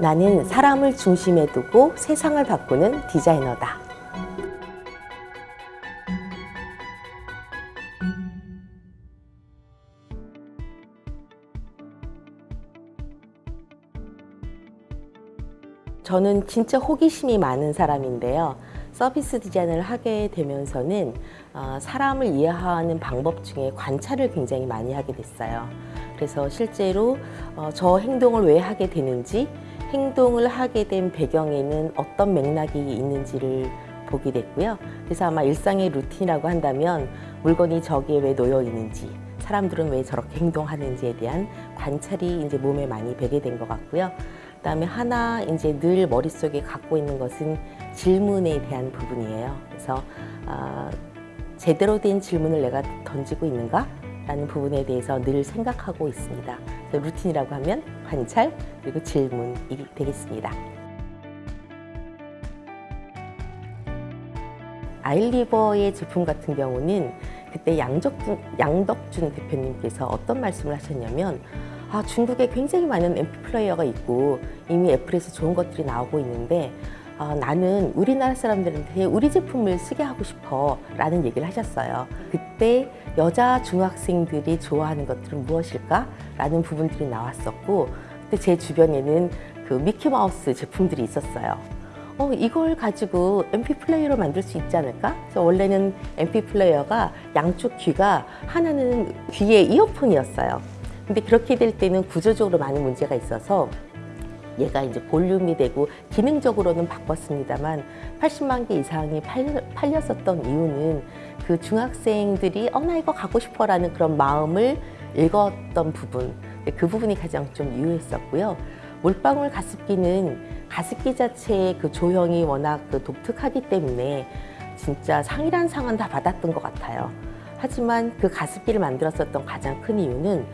나는 사람을 중심에 두고 세상을 바꾸는 디자이너다. 저는 진짜 호기심이 많은 사람인데요. 서비스 디자인을 하게 되면서는 어, 사람을 이해하는 방법 중에 관찰을 굉장히 많이 하게 됐어요. 그래서 실제로 어, 저 행동을 왜 하게 되는지 행동을 하게 된 배경에는 어떤 맥락이 있는지를 보게 됐고요. 그래서 아마 일상의 루틴이라고 한다면 물건이 저기에 왜 놓여 있는지 사람들은 왜 저렇게 행동하는지에 대한 관찰이 이제 몸에 많이 배게 된 것 같고요. 그 다음에 하나 이제 늘 머릿속에 갖고 있는 것은 질문에 대한 부분이에요. 그래서 어, 제대로 된 질문을 내가 던지고 있는가? 라는 부분에 대해서 늘 생각하고 있습니다. 루틴이라고 하면 관찰 그리고 질문이 되겠습니다. 아일리버의 제품 같은 경우는 그때 양덕준, 양덕준 대표님께서 어떤 말씀을 하셨냐면 아, 중국에 굉장히 많은 MP 플레이어가 있고 이미 애플에서 좋은 것들이 나오고 있는데 아, 나는 우리나라 사람들한테 우리 제품을 쓰게 하고 싶어 라는 얘기를 하셨어요. 그때 여자 중학생들이 좋아하는 것들은 무엇일까? 라는 부분들이 나왔었고 그때 제 주변에는 그 미키마우스 제품들이 있었어요. 어, 이걸 가지고 MP 플레이어로 만들 수 있지 않을까? 그래서 원래는 MP 플레이어가 양쪽 귀가 하나는 귀에 이어폰이었어요. 근데 그렇게 될 때는 구조적으로 많은 문제가 있어서 얘가 이제 볼륨이 되고 기능적으로는 바꿨습니다만 80만 개 이상이 팔려, 었던 이유는 그 중학생들이 어 나 이거 갖고 싶어 라는 그런 마음을 읽었던 부분 그 부분이 가장 좀 유효했었고요. 물방울 가습기는 가습기 자체의 그 조형이 워낙 그 독특하기 때문에 진짜 상이란 상은 다 받았던 것 같아요. 하지만 그 가습기를 만들었었던 가장 큰 이유는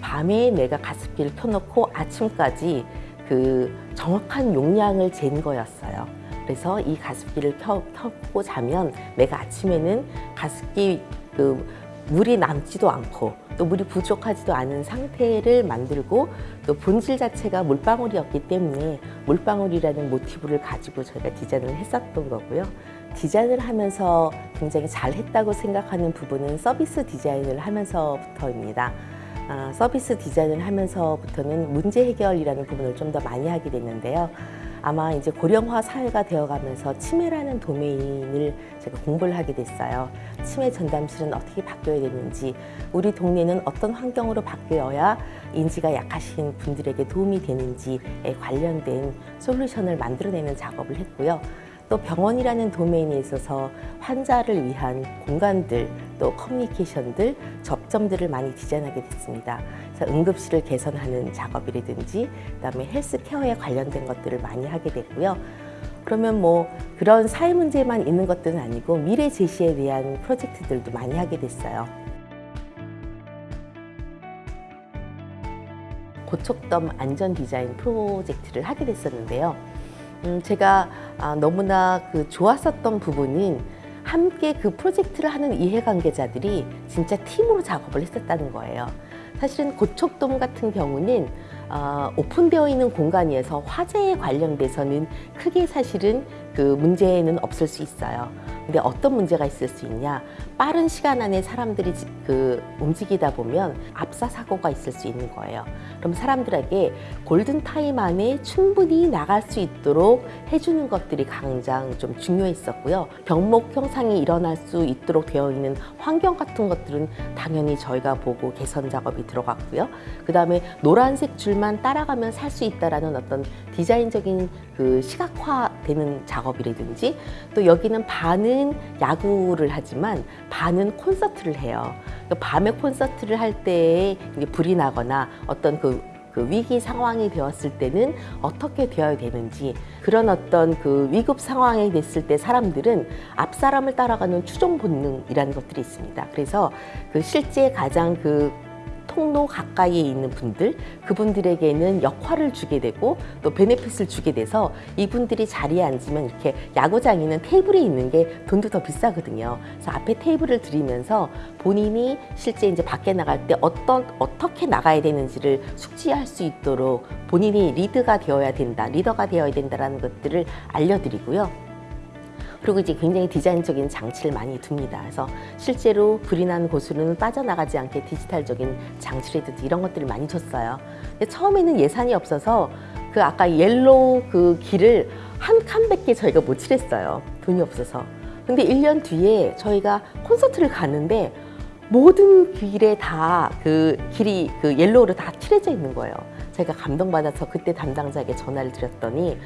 밤에 내가 가습기를 켜놓고 아침까지 그 정확한 용량을 잰 거였어요. 그래서 이 가습기를 켜, 켜고 자면 내가 아침에는 가습기 그 물이 남지도 않고 또 물이 부족하지도 않은 상태를 만들고 또 본질 자체가 물방울이었기 때문에 물방울이라는 모티브를 가지고 저희가 디자인을 했었던 거고요. 디자인을 하면서 굉장히 잘했다고 생각하는 부분은 서비스 디자인을 하면서부터입니다. 아, 서비스 디자인을 하면서부터는 문제 해결이라는 부분을 좀 더 많이 하게 됐는데요. 아마 이제 고령화 사회가 되어가면서 치매라는 도메인을 제가 공부를 하게 됐어요. 치매 전담실은 어떻게 바뀌어야 되는지, 우리 동네는 어떤 환경으로 바뀌어야 인지가 약하신 분들에게 도움이 되는지에 관련된 솔루션을 만들어내는 작업을 했고요. 또 병원이라는 도메인에 있어서 환자를 위한 공간들, 또 커뮤니케이션들, 접점들을 많이 디자인하게 됐습니다. 그래서 응급실을 개선하는 작업이라든지 그다음에 헬스케어에 관련된 것들을 많이 하게 됐고요. 그러면 뭐 그런 사회 문제만 있는 것들은 아니고 미래 제시에 대한 프로젝트들도 많이 하게 됐어요. 고척덤 안전 디자인 프로젝트를 하게 됐었는데요. 음, 제가 아, 너무나 그 좋았었던 부분은 함께 그 프로젝트를 하는 이해관계자들이 진짜 팀으로 작업을 했었다는 거예요. 사실은 고척돔 같은 경우는 어, 오픈되어 있는 공간에서 화재에 관련돼서는 크게 사실은 그 문제는 없을 수 있어요. 근데 어떤 문제가 있을 수 있냐? 빠른 시간 안에 사람들이 그 움직이다 보면 압사 사고가 있을 수 있는 거예요. 그럼 사람들에게 골든타임 안에 충분히 나갈 수 있도록 해주는 것들이 가장 좀 중요했었고요. 병목 형상이 일어날 수 있도록 되어 있는 환경 같은 것들은 당연히 저희가 보고 개선 작업이 들어갔고요. 그 다음에 노란색 줄만 따라가면 살 수 있다라는 어떤 디자인적인 그 시각화되는 작업이라든지 또 여기는 반은 반은 야구를 하지만 반은 콘서트를 해요. 그러니까 밤에 콘서트를 할 때에 불이 나거나 어떤 그, 그 위기 상황이 되었을 때는 어떻게 되어야 되는지 그런 어떤 그 위급 상황이 됐을 때 사람들은 앞 사람을 따라가는 추종 본능이라는 것들이 있습니다. 그래서 그 실제 가장 그 통로 가까이에 있는 분들 그분들에게는 역할을 주게 되고 또 베네핏을 주게 돼서 이분들이 자리에 앉으면 이렇게 야구장에는 테이블이 있는 게 돈도 더 비싸거든요. 그래서 앞에 테이블을 들이면서 본인이 실제 이제 밖에 나갈 때 어떤 어떻게 나가야 되는지를 숙지할 수 있도록 본인이 리드가 되어야 된다, 리더가 되어야 된다라는 것들을 알려드리고요. 그리고 이제 굉장히 디자인적인 장치를 많이 둡니다. 그래서 실제로 불이 난 곳으로는 빠져나가지 않게 디지털적인 장치라든지 이런 것들을 많이 줬어요. 근데 처음에는 예산이 없어서 그 아까 yellow 그 길을 한 칸밖에 저희가 못 칠했어요. 돈이 없어서. 근데 1년 뒤에 저희가 콘서트를 갔는데 모든 길에 다 그 길이 그 옐로우로 다 칠해져 있는 거예요. 제가 감동받아서 그때 담당자에게 전화를 드렸더니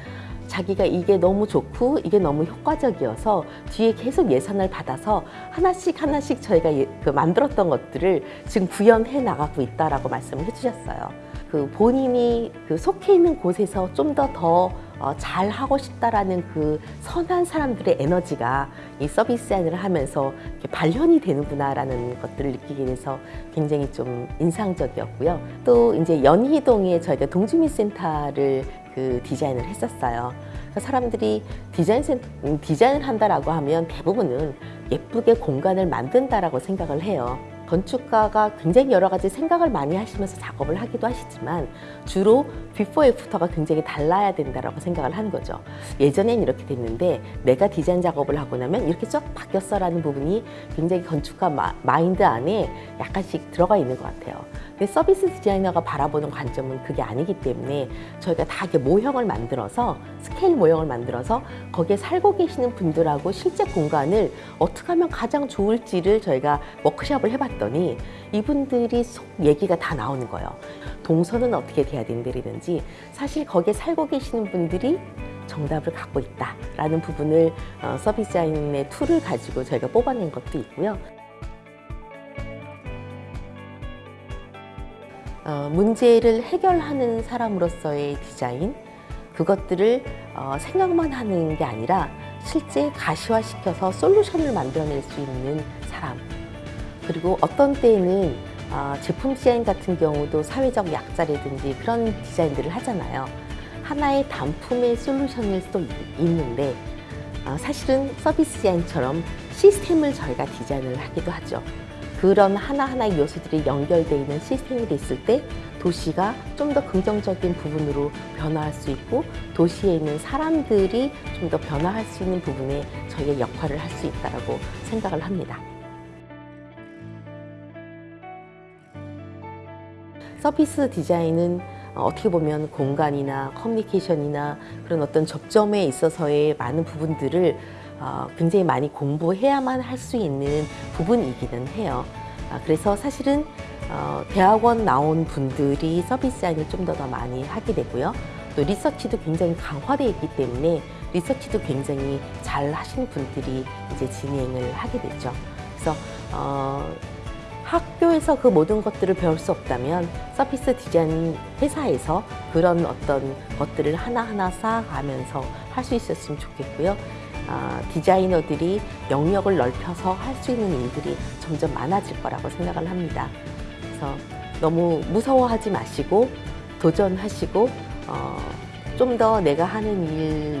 자기가 이게 너무 좋고 이게 너무 효과적이어서 뒤에 계속 예산을 받아서 하나씩 하나씩 저희가 예- 그 만들었던 것들을 지금 구현해 나가고 있다라고 말씀을 해주셨어요. 그 본인이 그 속해 있는 곳에서 좀 더더 어, 잘 하고 싶다라는 그 선한 사람들의 에너지가 이 서비스 디자인을 하면서 이렇게 발현이 되는구나라는 것들을 느끼게 돼서 굉장히 좀 인상적이었고요. 또 이제 연희동에 저희가 동주민센터를 그 디자인을 했었어요. 그러니까 사람들이 디자인 센, 음, 디자인을 한다라고 하면 대부분은 예쁘게 공간을 만든다라고 생각을 해요. 건축가가 굉장히 여러 가지 생각을 많이 하시면서 작업을 하기도 하시지만 주로 비포 애프터가 굉장히 달라야 된다라고 생각을 하는 거죠. 예전엔 이렇게 됐는데 내가 디자인 작업을 하고 나면 이렇게 쫙 바뀌었어라는 부분이 굉장히 건축가 마, 마인드 안에 약간씩 들어가 있는 것 같아요. 근데 서비스 디자이너가 바라보는 관점은 그게 아니기 때문에 저희가 다 이렇게 모형을 만들어서 스케일 모형을 만들어서 거기에 살고 계시는 분들하고 실제 공간을 어떻게 하면 가장 좋을지를 저희가 워크숍을 해봤더니 이분들이 속 얘기가 다 나오는 거예요. 동선은 어떻게 돼야 된다든지 사실 거기에 살고 계시는 분들이 정답을 갖고 있다라는 부분을 어, 서비스 디자인의 툴을 가지고 저희가 뽑아낸 것도 있고요. 어, 문제를 해결하는 사람으로서의 디자인 그것들을 어, 생각만 하는 게 아니라 실제 가시화시켜서 솔루션을 만들어낼 수 있는 사람 그리고 어떤 때에는 어, 제품 디자인 같은 경우도 사회적 약자라든지 그런 디자인들을 하잖아요 하나의 단품의 솔루션일 수도 있- 있는데 어, 사실은 서비스 디자인처럼 시스템을 저희가 디자인을 하기도 하죠. 그런 하나하나의 요소들이 연결되어 있는 시스템이 됐을 때 도시가 좀 더 긍정적인 부분으로 변화할 수 있고 도시에 있는 사람들이 좀 더 변화할 수 있는 부분에 저희의 역할을 할 수 있다고 생각을 합니다. 서비스 디자인은 어, 어떻게 보면 공간이나 커뮤니케이션이나 그런 어떤 접점에 있어서의 많은 부분들을 어, 굉장히 많이 공부해야만 할 수 있는 부분이기는 해요. 아, 그래서 사실은 어, 대학원 나온 분들이 서비스 디자인을 좀 더 더 많이 하게 되고요. 또 리서치도 굉장히 강화되어 있기 때문에 리서치도 굉장히 잘 하시는 분들이 이제 진행을 하게 되죠. 그래서 어, 학교에서 그 모든 것들을 배울 수 없다면 서비스 디자인 회사에서 그런 어떤 것들을 하나하나 쌓아가면서 할 수 있었으면 좋겠고요. 아, 디자이너들이 영역을 넓혀서 할 수 있는 일들이 점점 많아질 거라고 생각을 합니다. 그래서 너무 무서워하지 마시고 도전하시고 어, 좀 더 내가 하는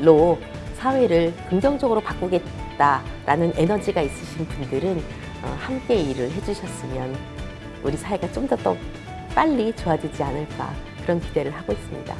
일로 사회를 긍정적으로 바꾸겠다라는 에너지가 있으신 분들은 어, 함께 일을 해주셨으면 우리 사회가 좀 더 더 빨리 좋아지지 않을까 그런 기대를 하고 있습니다.